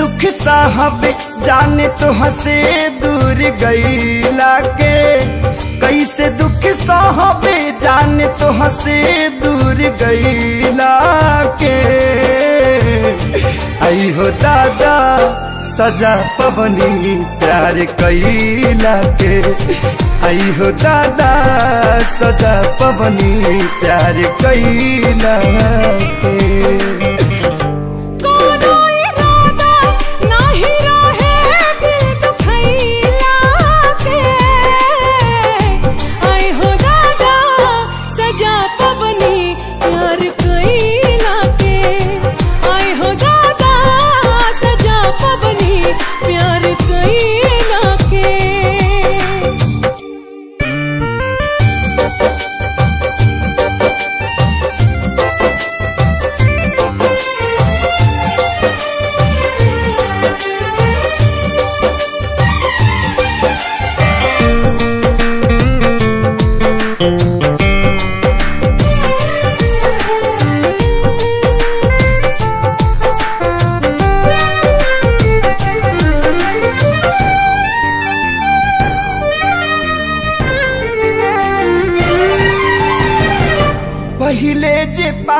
दुख साहबे, जाने तो हंसे दूर गईला के कैसे दुख साहबे, जाने तो हंसे दूर गईला के आई हो दादा, सजा पवनी प्यार कैला के आई हो दादा, सजा पवनी प्यार कैला के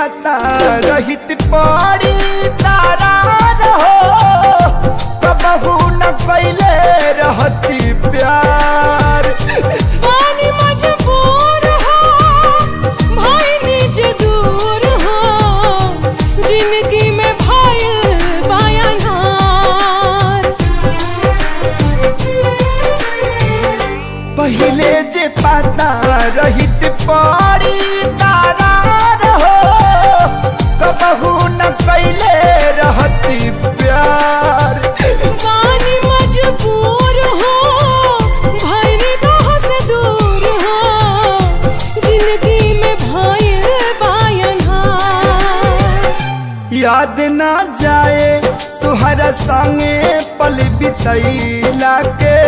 पाता रहित पड़ी तारा रहो कबहू न कैले रहती प्यार। पानी मजबूर भाई निज दूर ज़िंदगी में भाई बायानार पहिले जे पाता रहित पड़ी याद ना जाए तुहरा संगे पल बितैला के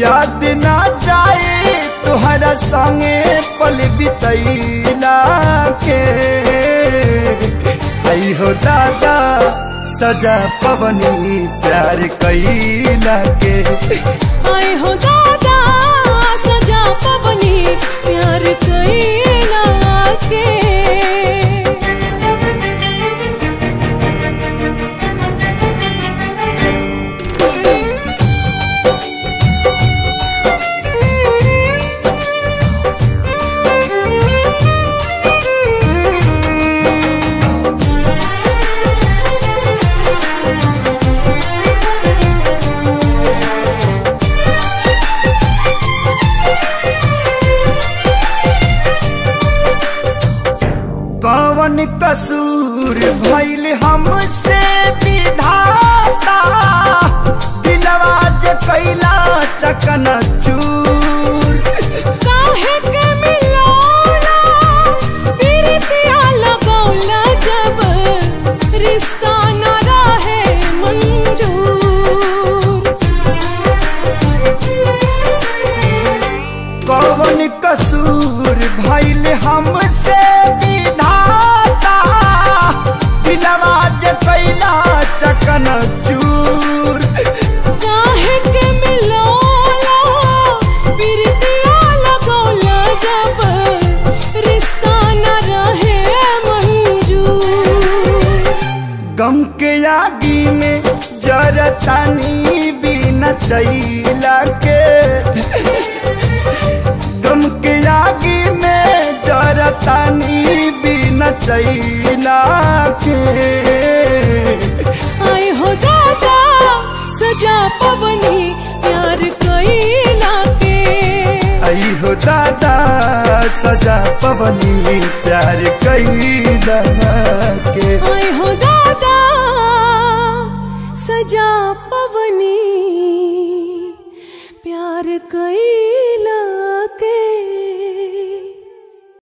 याद ना जाए तुहरा संगे पल बितैला के हो दादा, सजा पवनी प्यार कैला के कसूर भैल हमसे विधाता दिलवा कैला चकन चूर जरतानी बिना चैला के। गम के आगी में जरतानी बिना चैला के। आई हो दादा सजा पवनी प्यार कैला के। आई हो दादा सजा पवनी प्यार कैला के। आई सजा पवनी। प्यार कैला